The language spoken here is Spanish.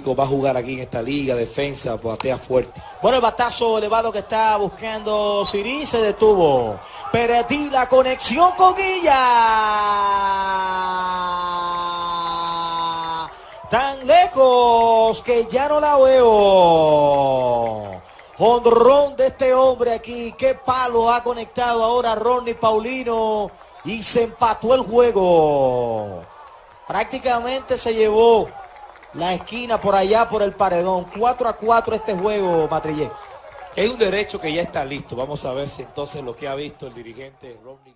va a jugar aquí en esta liga, defensa, batea fuerte. Bueno, el batazo elevado que está buscando Siri se detuvo. Perdí la conexión con Guilla. Tan lejos que ya no la veo. Honrón de este hombre aquí. Qué palo ha conectado ahora Ronnie Paulino. Y se empató el juego. Prácticamente se llevó la esquina por allá por el paredón. 4 a 4 este juego, Matrillé. Es un derecho que ya está listo. Vamos a ver si entonces lo que ha visto el dirigente Ronnie